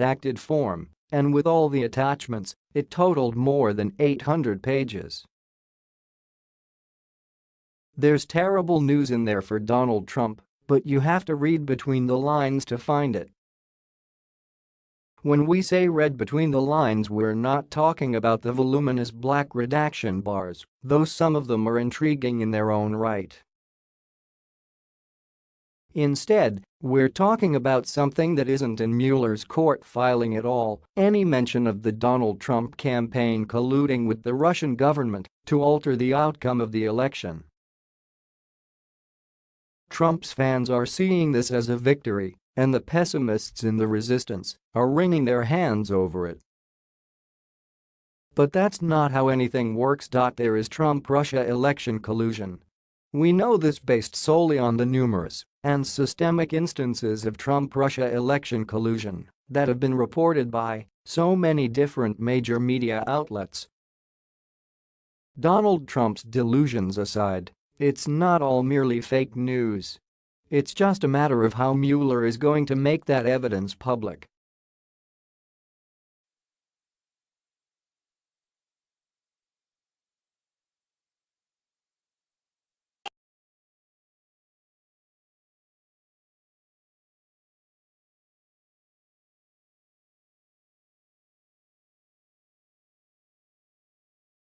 redacted form, and with all the attachments, it totaled more than 800 pages. There's terrible news in there for Donald Trump, but you have to read between the lines to find it. When we say read between the lines we're not talking about the voluminous black redaction bars, though some of them are intriguing in their own right. Instead, we're talking about something that isn't in Mueller's court filing at all, any mention of the Donald Trump campaign colluding with the Russian government to alter the outcome of the election. Trump's fans are seeing this as a victory, and the pessimists in the resistance are wringing their hands over it. But that's not how anything works. There is Trump-Russia election collusion. We know this based solely on the numerous and systemic instances of Trump-Russia election collusion that have been reported by so many different major media outlets. Donald Trump's delusions aside, it's not all merely fake news. It's just a matter of how Mueller is going to make that evidence public